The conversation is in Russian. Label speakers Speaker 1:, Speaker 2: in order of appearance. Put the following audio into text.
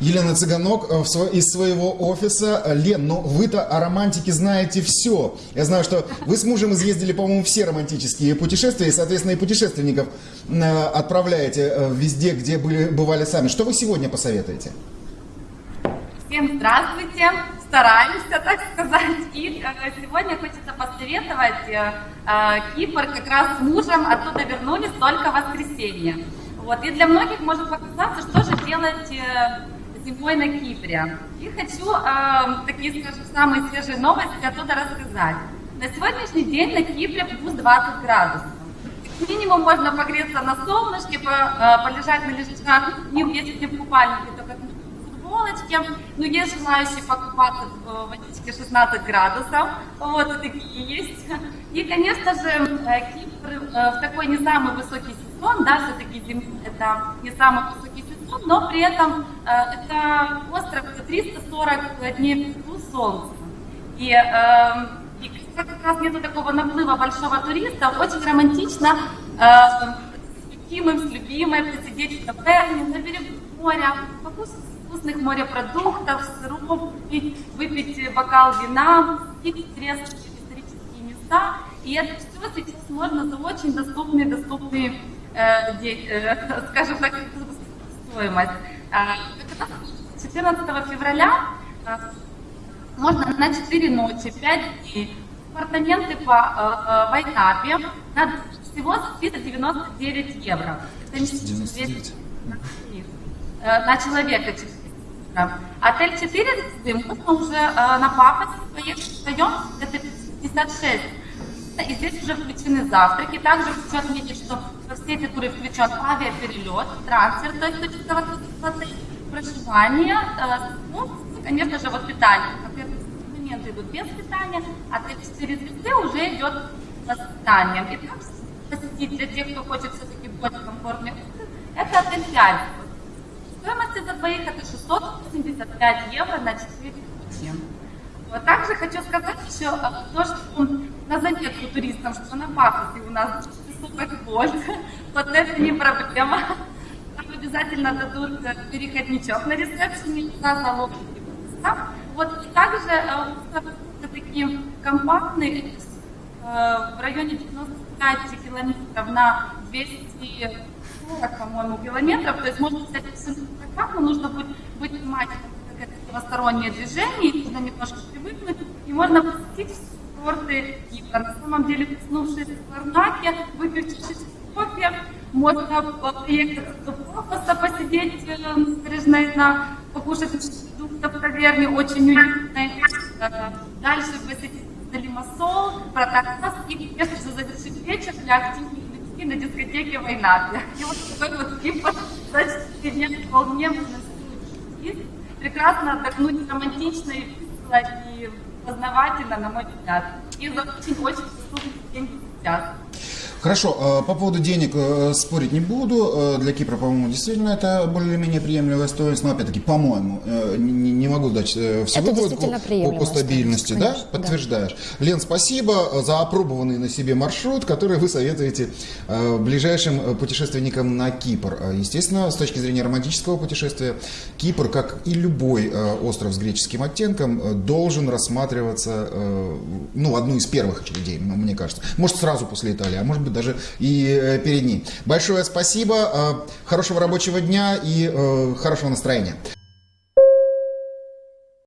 Speaker 1: Елена Цыганок э, из своего офиса. Лен, ну вы-то о романтике знаете все. Я знаю, что вы с мужем изъездили, по-моему, все романтические путешествия, и, соответственно, и путешественников э, отправляете э, везде, где были, бывали сами. Что вы сегодня посоветуете?
Speaker 2: Всем здравствуйте! Стараемся, так сказать. И э, сегодня хочется посоветовать э, э, Кипр как раз с мужем оттуда вернулись только в воскресенье. Вот. И для многих может показаться, что же делать зимой на Кипре. И хочу такие, скажем, самые свежие новости оттуда рассказать. На сегодняшний день на Кипре плюс 20 градусов. Минимум можно погреться на солнышке, по- полежать на лежачах, не если не в купальнике, только в футболочке. Но есть желающие покупаться в водичке 16 градусов. Вот такие есть. И, конечно же, э, Кипр э, в такой не самый высокий сезон, да, все-таки это не самый высокий сезон, но при этом э, это остров 340 дней плюс солнца. И, э, и как раз нету такого наплыва большого туриста, очень романтично э, с любимым, с любимой посидеть в таверне на берегу моря, покушать вкусных морепродуктов, сыров, выпить бокал вина, интересные исторические места. И это все сейчас можно за очень доступные, доступные, э, э, скажем так, стоимость. А, как раз 14 февраля а, можно на 4 ночи, 5 дней. Апартаменты по э, э, Вайнапе на всего 399 евро. Это не
Speaker 1: 99.
Speaker 2: Э, на человека 400. Отель 4 звезды можно уже э, на Пафосе поехать вдвоем, это 56. И здесь уже включены завтраки. Также хочу отметить, что во все эти туры включен авиаперелет, трансфер, есть точка возврата, проживание, э, ну, конечно же, вот питание. Абонементы идут без питания, а отель 4 звезды уже идет с питанием. И также посетить для тех, кто хочет все-таки более комфортный это отель 5. Стоимость за двоих это 685 евро на 4 ночи. Вот также хочу сказать еще э, то, что на заметку туристам, что на пафосе у нас высокий вольт, вот это не проблема. Там обязательно дадут э, переходничок на ресепшене на залог. Вот и также э, такие компактные э, в районе 95 километров на 240, по-моему, километров. То есть можно взять прокат, но нужно будет быть внимательным, как это левостороннее движение, нужно немножко привыкнуть. И можно посетить все курорты Кипра. На самом деле, проснувшись в Ларнаке, выпив чуть-чуть кофе, можно приехать Пафоса, посидеть э, на на покушать продуктов в таверне, очень уютно. Дальше посетить Лимассол, Протакас и, конечно же, завершить вечер для активных людей на дискотеке Войнаты. И вот такой вот за 4 дня вполне есть. Прекрасно отдохнуть романтично и весело, и познавательно, на мой взгляд. И за очень-очень доступные деньги сейчас.
Speaker 1: Хорошо, э, по поводу денег э, спорить не буду. Э, Для Кипра, по-моему, действительно это более-менее приемлемая стоимость. Но опять-таки, по-моему, не могу дать всего
Speaker 3: Это
Speaker 1: по, по- стабильности, да?
Speaker 3: конечно, да.
Speaker 1: Подтверждаешь. Лен, спасибо за опробованный на себе маршрут, который вы советуете ближайшим путешественникам на Кипр. Естественно, с точки зрения романтического путешествия, Кипр, как и любой остров с греческим оттенком, должен рассматриваться, ну, одну из первых очередей, мне кажется. Может, сразу после Италии, а может быть, даже и э, перед ней. Большое спасибо, э, хорошего рабочего дня и э, хорошего настроения.